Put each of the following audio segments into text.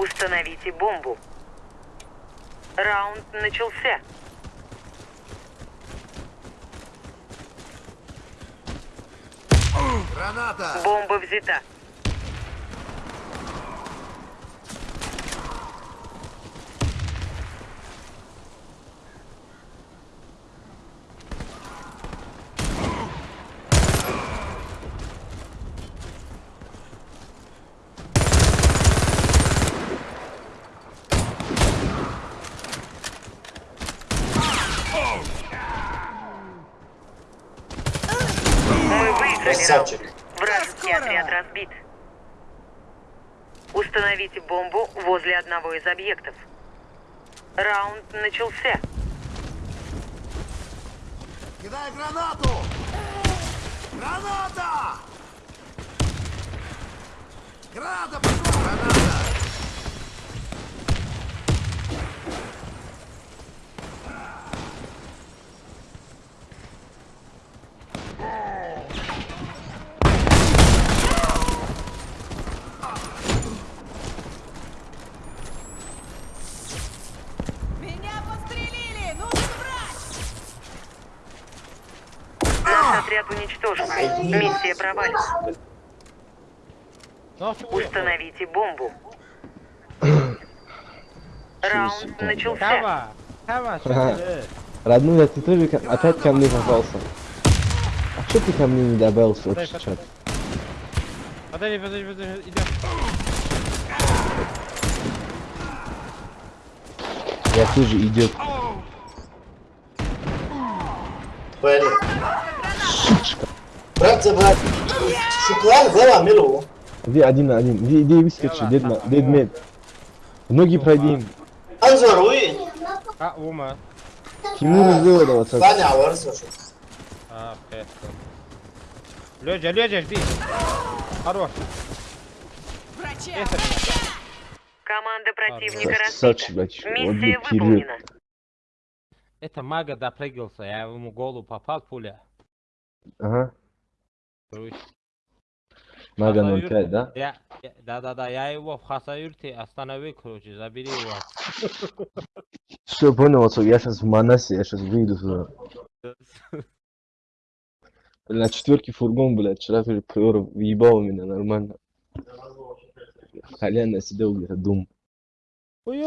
Установите бомбу. Раунд начался. Граната! Бомба взята. Мы выиграли Красавчик. Вражеский отряд разбит. Установите бомбу возле одного из объектов. Раунд начался. Кидай гранату! Граната! Граната пошла! Граната! Меня подстрелили! Нужен врач! Наш отряд уничтожен. Миссия провалена. Установите бомбу. Раунд начался. Родной, ты тоже ко- опять ко мне попался. А что ты ко мне не добавился в Подожди, общий чат? Подожди, подожди, подожди, идем. Я тоже идет. Блин. Брат за брат. Шуклан взяла милу. Где один на один? Где, где выскочи? Дед, ма- дед мед. Ноги пройди. Анзор, уй. А, ума. Тимур сделал это. Ваня, варсошу. А, песто. Лёдя, Лёдя, жди. Хорош. Команда противника разбита. Миссия выполнена. Это мага допрыгался, я ему голову попал пуля. Ага. Короче, Мага Хасаюр- 05, да? Я, я- да-да-да, я его в Хасаюрте остановил, короче, забери его. Все, понял, отцов, я сейчас в Манасе, я сейчас выйду туда. На четверке фургон, блядь, вчера тоже приор въебал меня нормально. Колян сидел где-то. Ой,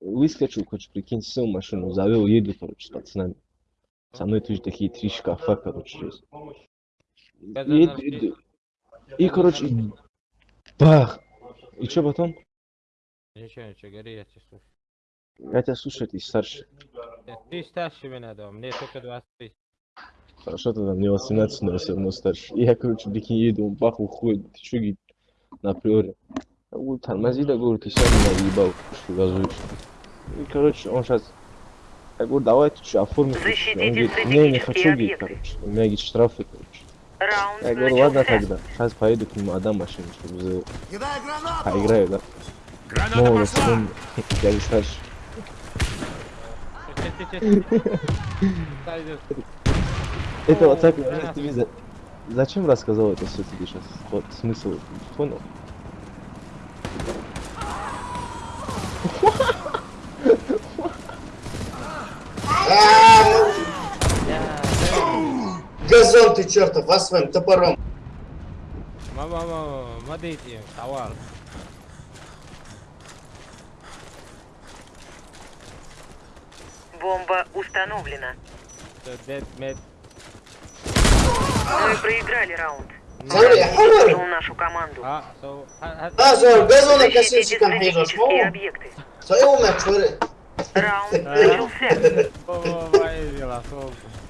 Выскочил, короче, прикинь, сел в машину, завел, еду, короче, с пацанами. Со мной тоже такие три шкафа, короче, есть. Еду, еду. И, короче, и бах! И что потом? Ничего, ничего, говори, я тебя слушаю. Я тебя слушаю, ты старше. Э, Ты старше меня, да, мне только 23. Хорошо, тогда мне 18, но все равно старше. И я, короче, прикинь, еду, он бах, уходит. Ты что, говорит, на приоре? Говорю, тормози, да, говорю, ты сам меня въебал, что газуешь. И, короче, он сейчас... Я говорю, давай ты что, оформи. Он говорит, не, не хочу, говорит, объекты. короче. У меня, говорит, штрафы, короче. Раунд Я говорю, ладно тогда. Сейчас поеду к нему, отдам машину, чтобы за... Гранату! поиграю, да? Граната Молодость, помню. Я не старше. Это вот так, Зачем рассказал это все тебе сейчас? Вот смысл, понял? А, ну, Газон ты чертов, вас своим топором. Мама, мама, смотрите, товар. Бомба установлена. Мед. Мы проиграли раунд. Смотри, я говорю. Убил нашу команду. А, so, а, а, А, зор, стратегические ну? объекты. Свои умные чуры. Раунд начался.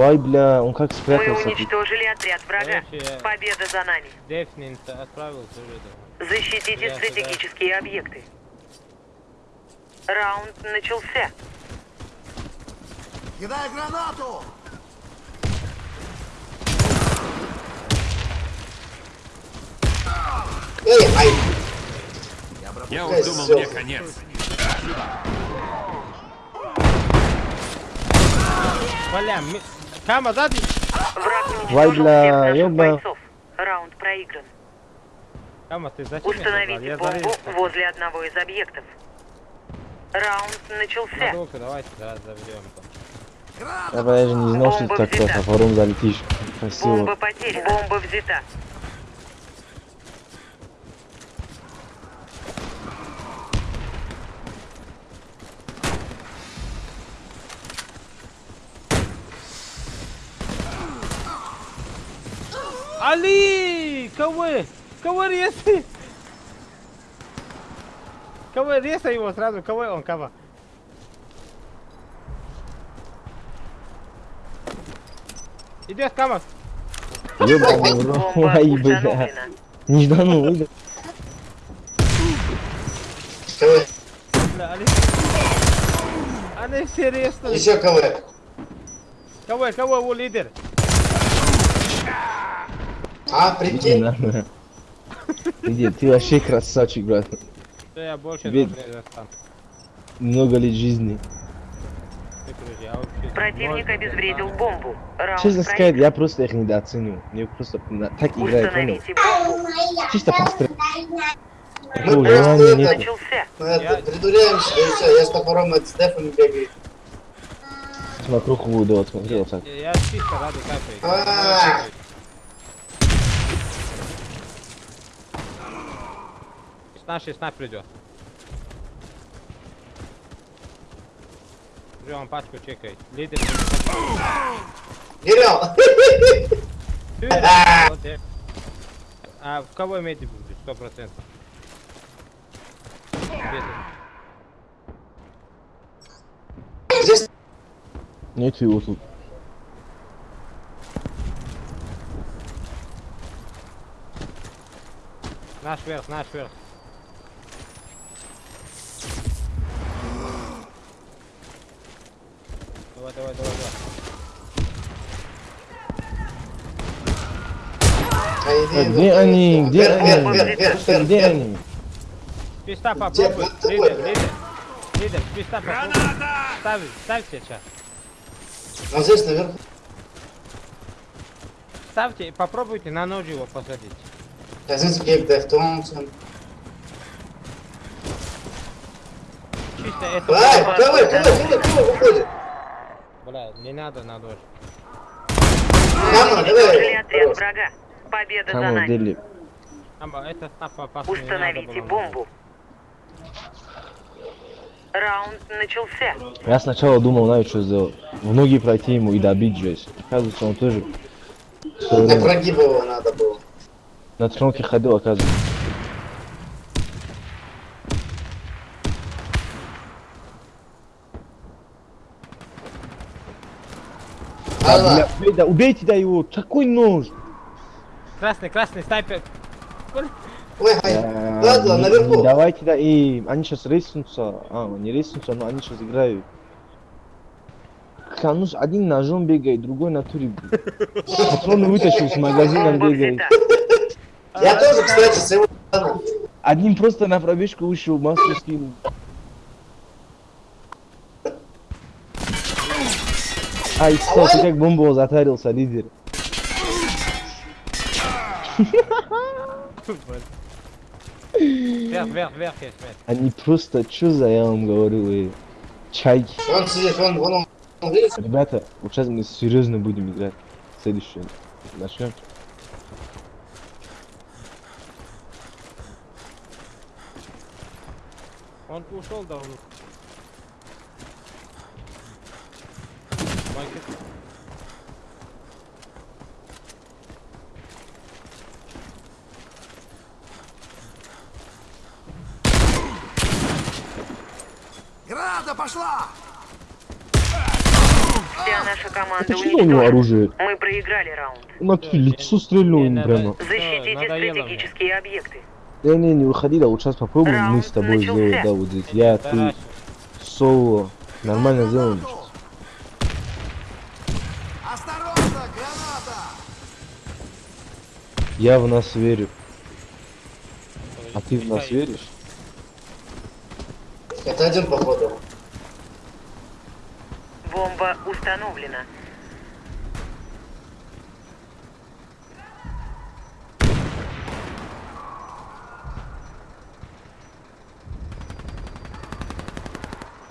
Вай, бля, он как Мы спрятался. уничтожили отряд врага. Короче, Победа за нами. Дефнин отправился уже, да. Защитите да. стратегические объекты. Раунд начался. Кидай гранату! Эй, ай, Я уж думал, мне конец. Бля, ми- Кама, сзади! Вай, наших ёба. Раунд проигран. Кама, ты зачем? Установите бомбу возле одного из объектов. Раунд начался. Надолго, давайте, да, заберем там. Я даже не знал, что ты Бомба так взята. просто форум залетишь. Бомба Красиво. потеряна. Бомба взята. Ali! Кого? Кого резай? Кого резай его сразу? Кого он, кого? Идет Кама. Ёбаный в рот. Бомба Ай, бля. Нежданно выйдет. КВ. Бля, Али. Они все резали. Еще КВ. Кого? Кого его лидер? А, Иди прикинь. Иди, ты вообще красавчик, брат. Что я больше достать? Много лет жизни. Вообще Противник обезвредил бомбу. Раунд Честно сказать, я просто их недооценил. Мне просто так играет. Чисто пострел. Просто желания нет. Придуляемся, и все, я с топором это с дефами бегаю. Вокруг буду, вот смотри, вот так. Я чисто ради капает. А. С нашей снайпер идет. Он пачку чекает. Лидер. Берем. А в кого медик будет? Сто процентов. Нет его тут. Наш верх, наш верх. Давай, давай, давай, давай. А, А где они? Где они? Где они? Списта попробуй. Лидер, да? лидер. Лидер, списта попробуй. Ставь, ставьте сейчас. Он здесь наверху. Ставьте и попробуйте на нож его посадить. Казинский Гейк Дэв Томпсон. Чисто это... Ай, давай, давай, давай, давай, выходит. Бля, не надо на давай. отряд врага. Победа за нами. Амба, это надо Установите было бомбу. Раунд начался. Я сначала думал, знаю, что сделать. В ноги пройти ему и добить жесть. Оказывается, он тоже На прогиб его надо было. на тронке ходил, оказывается. Да, бля, да, убейте да его, какой нож? Красный, красный, снайпер. ой. Э, Ладно, наверху. Давайте да, и они сейчас рейснутся. А, не рейснутся, но они сейчас играют. Клянусь, один ножом бегает, другой на туре. Патроны вытащил с магазина Бомба бегает. Я тоже, кстати, с его стороны. Один просто на пробежку вышел, маску скинул. Ай, ты как бомбу затарился, лидер. Вверх, вверх, вверх есть, вверх. Они просто, что за, я вам говорю, э, чайки. Он сидит, вон, вон он. Ребята, вот сейчас мы серьезно будем играть. Следующее. Начнем. Он ушел давно. Майкет. Граната пошла! Вся наша команда Это что у него уничтожена. оружие? Мы проиграли раунд. На лицо стрельнул им прямо. Защитите стратегические объекты. Не, не, не выходи, да, вот сейчас попробуем мы Раунд с тобой начался. сделать, да, вот здесь. Я, ты, соло. Нормально сделаем сейчас. Осторожно, граната! Я в нас верю. А ты в нас веришь? Это один, походу. Бомба установлена.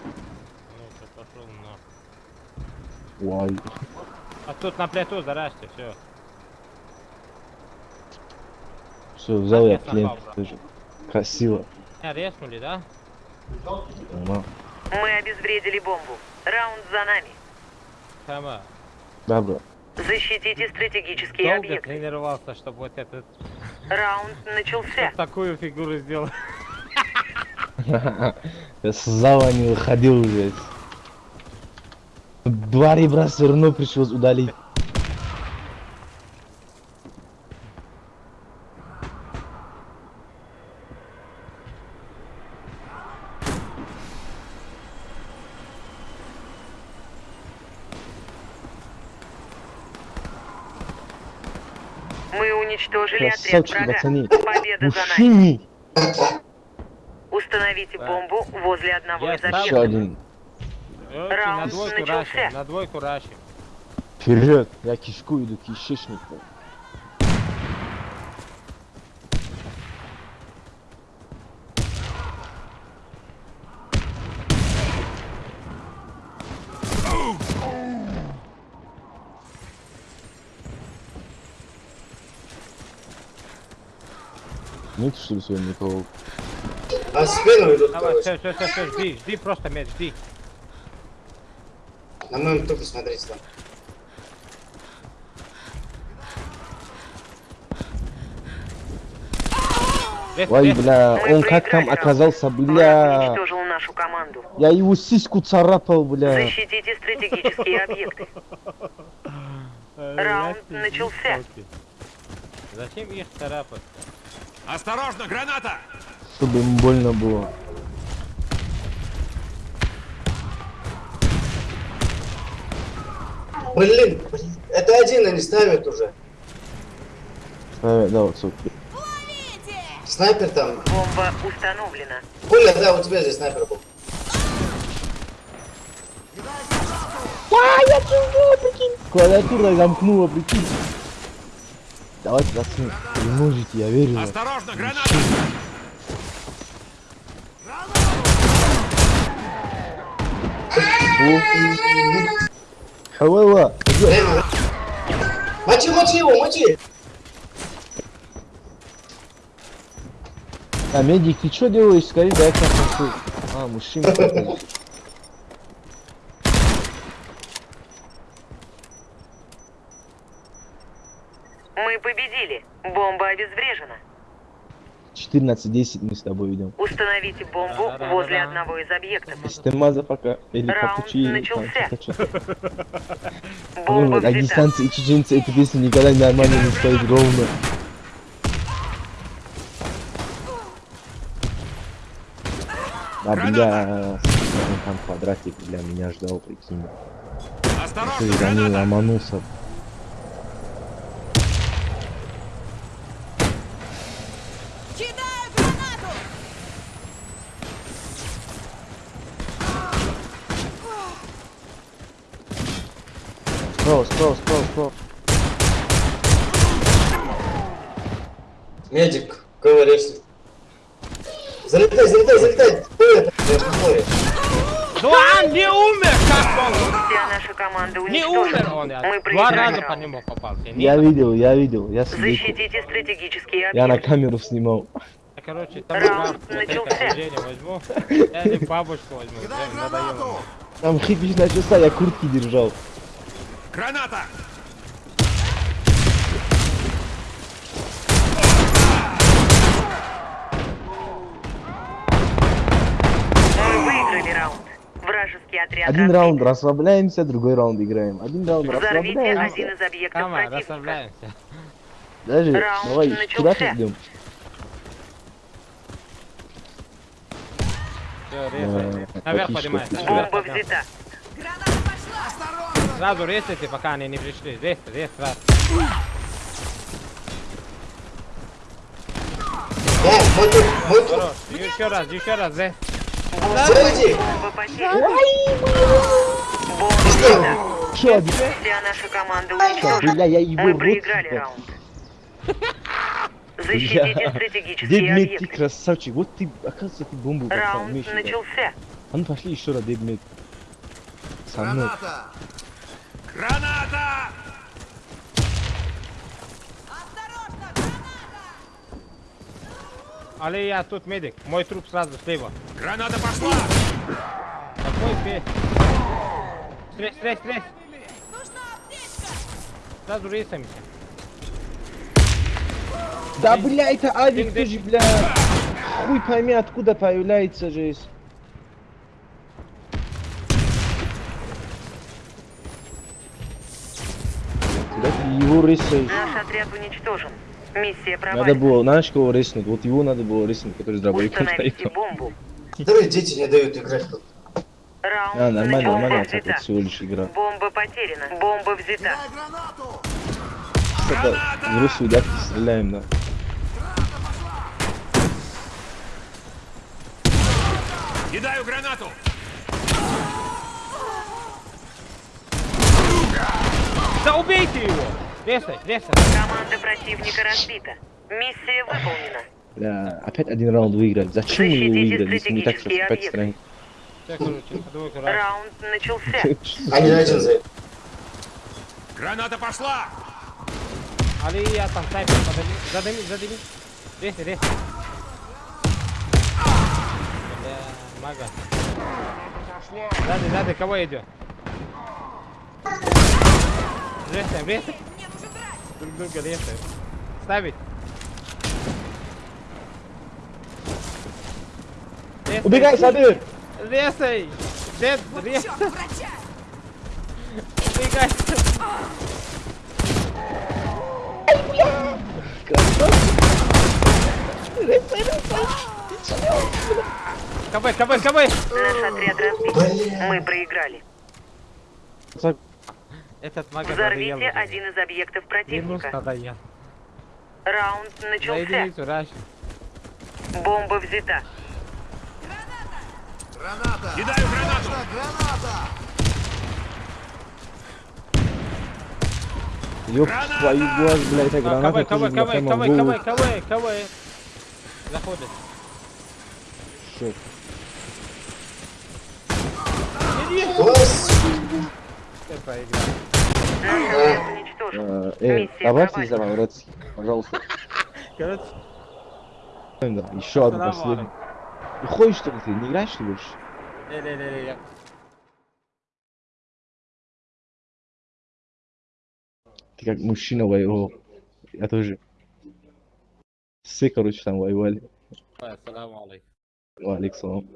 Ну, всё, пошел на. Вай. А тут на плиту зарашьте, все. Все, взял я тоже. Красиво. А, резнули, да? Нормально. Мы обезвредили бомбу. Раунд за нами. Сама. Да. Защитите стратегические Долго объекты. тренировался, чтобы вот этот Раунд начался. такую фигуру сделать. Я с зала не выходил уже. Два ребра все равно пришлось удалить. Уничтожили отряд Красавчики, врага. пацаны. Победа за нами. Установите Да. бомбу возле одного Я из объектов. один. Короче, на Раунд двойку начался. рашим, на двойку рашим. Вперед! Я кишку иду, кишечник. Нет, что ли, сегодня никого? А спину идут, Давай, все, все, все, все, жди, жди просто меч, жди. На моем трупе смотрите там. Ой, бля, он как там оказался, бля. уничтожил нашу команду. Я его сиську царапал, бля. Защитите стратегические объекты. Раунд начался. Зачем их царапать? Осторожно, граната! Чтобы ему больно было. Блин, блин, это один они ставят уже. Ставят, да, вот. Ловите! Снайпер там. Бомба установлена. Коля, да, у тебя здесь снайпер был. Клавиатура замкнула, прикинь. Давайте, пацаны, вы можете, я верю. Осторожно, граната! Хавала. Мочи, мочи его, мочи! а медик, ты что делаешь? Скорее, дай я. А, мужчина. Мы победили. Бомба обезврежена. 14-10 мы с тобой идем. Установите бомбу возле одного из объектов. Маза пока, или Раунд попучи, там, начался. что-то, что-то. Бомба Ну, а взята. дистанции чеченцы эта песня никогда нормально не стоит ровно. А, бля, там квадратик, бля, меня ждал, прикинь. Осторожно, Ты за граната! ломанулся. Справа, справа, справа, справа. Медик, говоришь. Залетай, залетай, залетай! Море. Ну он не умер, как он? Вся наша команда Не умер он. Я Мы два раза по нему попал. Я видел, я видел, я свидетель. Защитите стратегические Я на объекты. камеру снимал. Короче, там Раунд начался. возьму. Я бабушку возьму. Там хипиш начался, я куртки держал. Граната! Мы выиграли раунд. Вражеский отряд Один разбит. раунд расслабляемся, другой раунд играем. Один раунд Взорвите один расслабляемся. из объектов Давай, противника. расслабляемся. Даже, Раунд давай, начался. куда ты идем? Все, резай. Э, Наверх поднимайся. Бомба взята. Граната! Сразу резайте, пока они не пришли. Здесь, здесь, сразу. Да, мой тут, мой тут. Хорош. Еще раз, еще раз. Бомба взята. Еще один. Вся наша команда уничтожена. Бля, я его Мы проиграли раунд. Защитите стратегические Дедмет, ты объекты. красавчик. Вот ты, оказывается, ты бомбу бросал, Раунд начался. А ну пошли еще раз, Дедмет. Со мной. Граната! Граната! Осторожно! Граната! Али, я тут медик. Мой труп сразу слева. Граната пошла! Какой ты? Стрель, стрель, стрель. Нужна аптечка! Сразу рисаемся. Да, бля, это авик Ты тоже, бля. Хуй пойми, откуда появляется же. Ты его рисаешь? Наш отряд уничтожен. Миссия Надо провалена. было, знаешь, кого рыснуть? Вот его надо было рыснуть, который с дробовиком стоит. бомбу. Которые дети не дают играть. Раунд А, нормально, нормально, это всего лишь игра. Бомба потеряна. Бомба взята. Что-то в русскую дядьки стреляем, да. Кидаю гранату! Да убейте его! Резай, резай. Команда противника разбита. Миссия выполнена. Бля, опять один раунд выиграли. Зачем мы его выиграли, если не так, стратегические опять стране? Раунд начался. Они один за Граната пошла! Али, я там снайпер подали. Задыми, задыми. Резай, резай. Бля, мага. Сзади, сзади, кого идет? Резаем, резаем. Мне нужен драйв! Друг друга резаем. Ставить. Резай. Убегай, Сабир! Резай! Дед, резай! Черт, врача! Убегай! КБ, КБ, КБ! Наш отряд разбит. Блин. Мы проиграли. Этот мага Взорвите один из объектов Минус противника. надоел. Раунд начался. Бомба взята. Кидаю гранату! Ёб Граната! твою глаз, блядь, эта А, граната в КВ, голову. КВ, КВ, КВ. Заходит. Всё. Господи. Все проиграл. Эй, Миссия добавьте за Рецки, пожалуйста. Короче, еще одну Салам последнюю. Ну ходишь что ли ты, не играешь что ли больше? не-не-не, я... Ты как мужчина воевал. Я тоже. Все, короче, там воевали. Ассаламу алейкум. Салам.